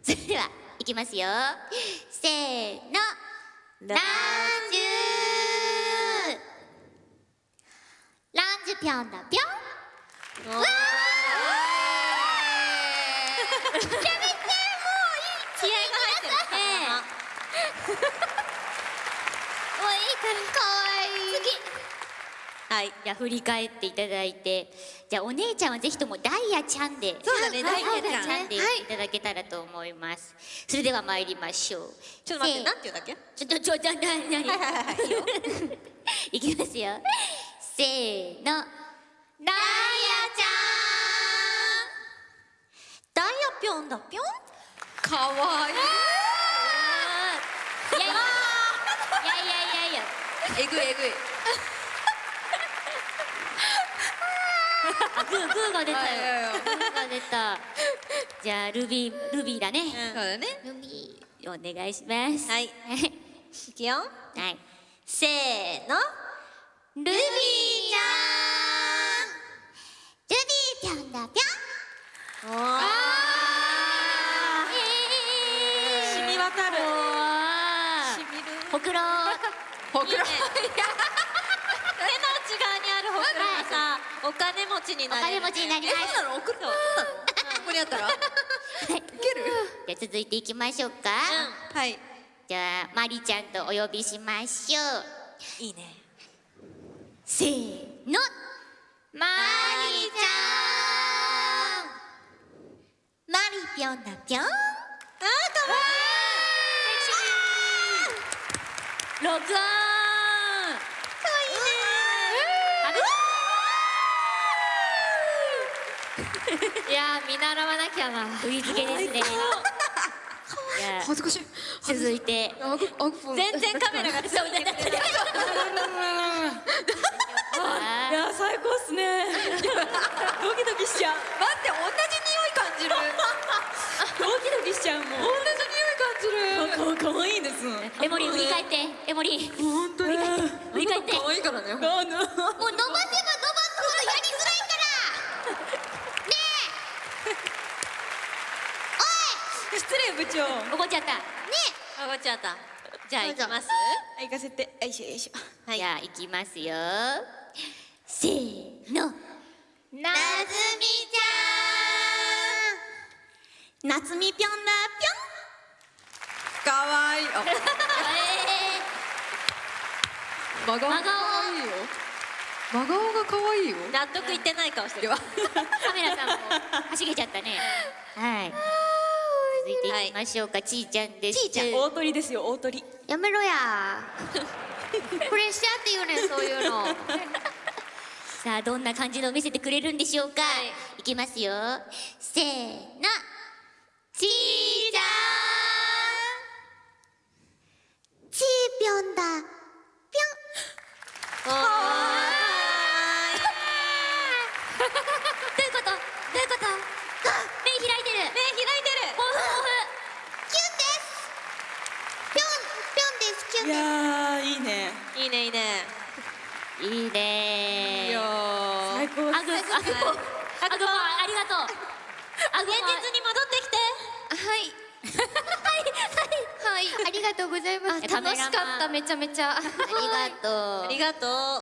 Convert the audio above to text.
それではいきますよ。せーの。ランジュ。ランジュぴょんだぴょん。わー。めちゃめちゃもういい気合が入ってる。ねもういいからかわいい次はい、じゃあ振り返っていただいてじゃあお姉ちゃんはぜひともダイヤちゃんでそうだねはいダイヤちゃんでい。ただけたらと思います、それでは参りましょう。ちょっと待ってなんて言うんだっけ？ちょっとちょっとななにはいきますよせーのダイヤちゃんダイヤぴょんだぴょんかわいいいやいやいやいやえぐいえぐいあグーグーが出たよ。グーが出た。じゃあルビールビーだね、そうだね。ルビーお願いします。はい。はい。いくよ。はい。せーの。ルビーちゃん。ルビーぴょんだぴょん。あえー。染み渡る。る。ほくろほくろ。手 の内側にあるほくろがさお金持ちになれるお金持ちになりますえそうなの送ったのここにあったらいけるじゃあ続いていきましょうか、うんはい。じゃあマリちゃんとお呼びしましょう。いいねせーの。マリちゃん。マリぴょんだぴょん。あーかわいい。ねいやー見習わなきゃな。振り付けですね。恥ずかしい。続いて。全然カメラがそうだったいや最高っすね。ドキドキしちゃう。待って同じ匂い感じる。ドキドキしちゃうもう同じ匂い感じる。かかわいいです。エモリ振り返って。エモリ。本当に。振り返って。可愛いからね。もう伸ばせば伸ばすほどやりづらいからね失礼部長。え怒っちゃった。ね。あごっちゃった。じゃあ行きます。あ行かせて。よいしょよいしょ。えじゃあ行きますよ。せーの。なずみちゃん。夏みぴょんだかわいい。あ。え真顔。真顔。真顔が可愛いよ。納得いってない顔してる。わー、カメラさんも。はしげちゃったね。はい続いていきましょうか、ちーちゃんです。ちーちゃん大鳥ですよ大鳥。やめろや。プレッシャーって言うねんそういうの。さあどんな感じのを見せてくれるんでしょうか、い、きますよ。せーのちーちゃんちーぴょんだぴょんかわどういうことどういうこと目開いてるいい目開いてる抱負抱負キュンですぴょんぴょんですキュンいやーいいねいいねいいね。いいね。いやー最高。アグアグアグありがとう。現実に戻ってきて。はい。はい。ありがとうございます。楽しかった。めちゃめちゃ。ありがとう。ありがとう